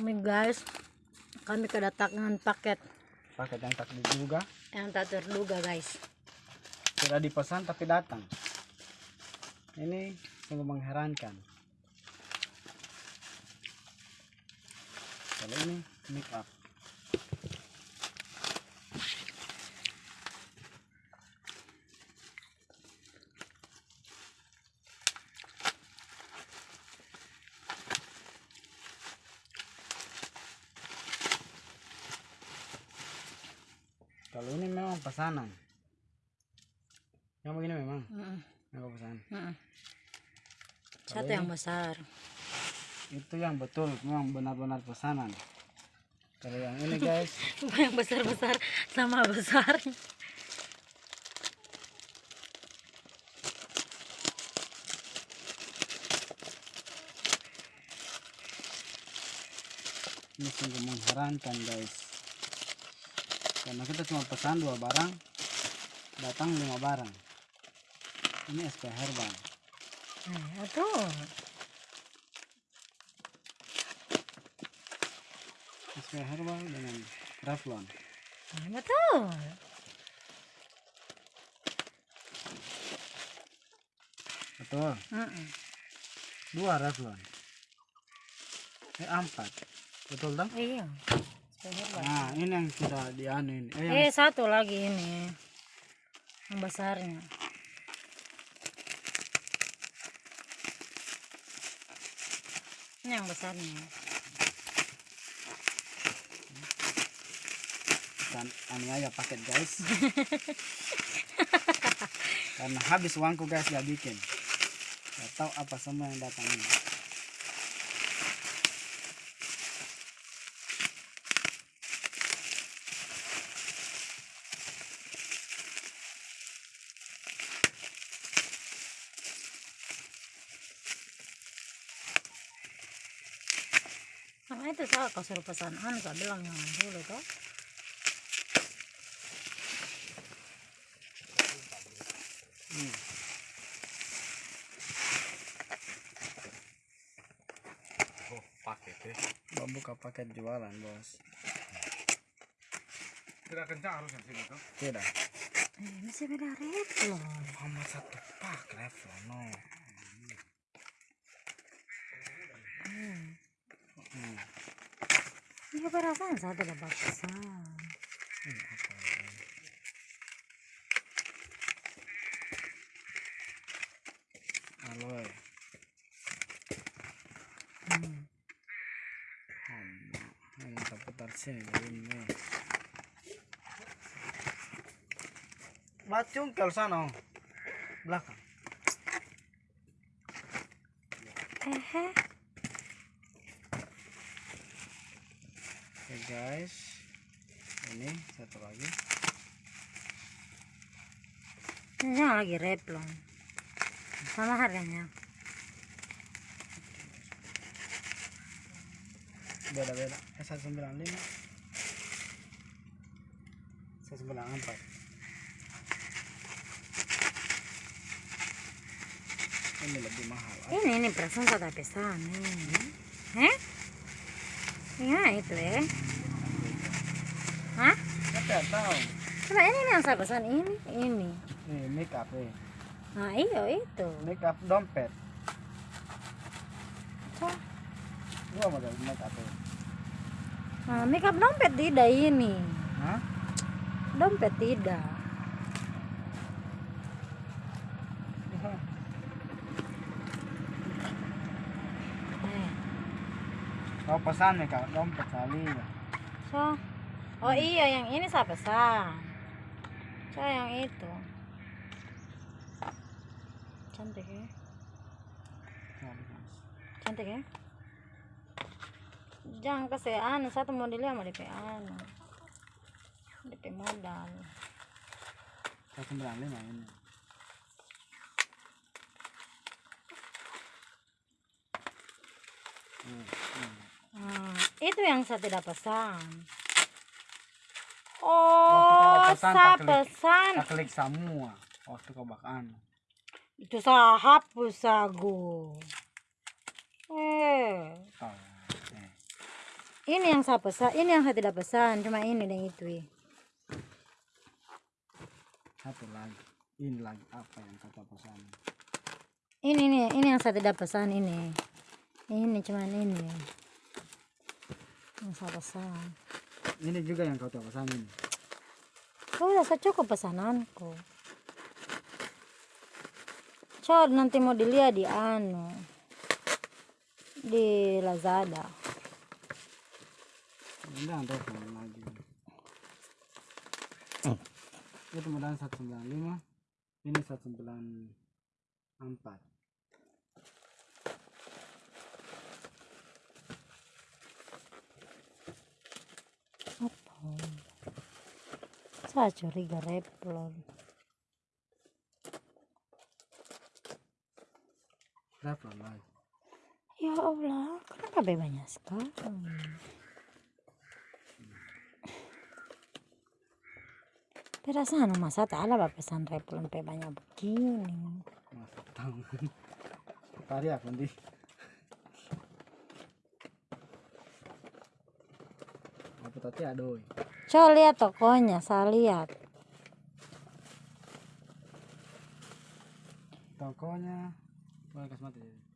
Ini guys, kami kedatangan paket. Paket yang tak diduga. Yang tak terduga guys. tidak dipesan tapi datang. Ini sungguh mengherankan. Kalau ini make up kalau ini memang pesanan. Yang begini memang? Mm-mm, memang pesanan mm-mm. Satu yang besar. itu yang betul memang benar-benar pesanan. Kalau yang ini guys. Yang besar-besar sama besar. ini sungguh mengherankan guys karena kita cuma pesan dua barang datang lima barang ini SP herbal Nah, betul. SP herbal dengan Revlon Nah, betul. betul Mm-mm. dua Revlon eh empat betul dong Iya. Nah ini yang tidak dianu ini. Eh, yang Eh satu lagi ini. Yang besarnya. Ini yang besarnya. dan aniaya paket guys. Karena habis uangku guys gak bikin. Gak tahu apa semua yang datang ini Nah itu saya kau suruh pesan anu saya bilang yang dulu toh. Hmm. Oh, paket ya. Mau buka paket jualan bos Tidak kencang harusnya sini tuh. tidak Eh, masih beda Revlon. Muhammad satu pak Revlon no Hmm. hmm. Ini? aloe Hmm. Hama. ini kita putar sini belakang Hehe. Guys, ini satu lagi. Ini yang lagi Revlon. Sama harganya. Beda-beda. Eh, 195. 194. Ini lebih mahal. Ah, Ini ini perasaan tak pesan ini. Eh? Iya itu ya. Tidak tahu. Coba ini yang saya pesan ini, ini. Nih, make up nih. Nah iya itu. Make up dompet. Cah. Dua model make up ini. Nah, makeup dompet tidak ini. Hah? Dompet tidak. Kau pesan make up dompet kali ya. so. Oh iya yang ini saya pesan. So yang itu. Cantik ya. Cantik ya. Jangan kasih anu satu modelnya sama DP anu. DP modal. 195 ini. Hmm, hmm. Hmm, itu yang saya tidak pesan. Oh, pesan, saya tak klik. semua waktu kau bak anu. Itu saya hapus aku. Eh, Oh, eh. Ini yang saya pesan, ini yang saya tidak pesan, cuma ini dan itu. eh. Satu lagi. Ini lagi apa yang kata pesan? Ini nih, ini yang saya tidak pesan ini. Ini cuman ini. Yang saya pesan. Ini juga yang kau tak pesan ini. Oh, saya cukup pesananku. Coba nanti mau dilihat di anu. Di Lazada. Ini yang telepon lagi. Itu modal 195. Ini 194. Saya curiga replon. Berapa lagi? Ya Allah, kenapa banyak sekali? Perasaan masa tak ada pesan replon pe banyak begini. Masa tahu. Tadi aku di. Tadi adoy? Coba lihat tokonya, saya lihat. Tokonya. Boleh kasih mati.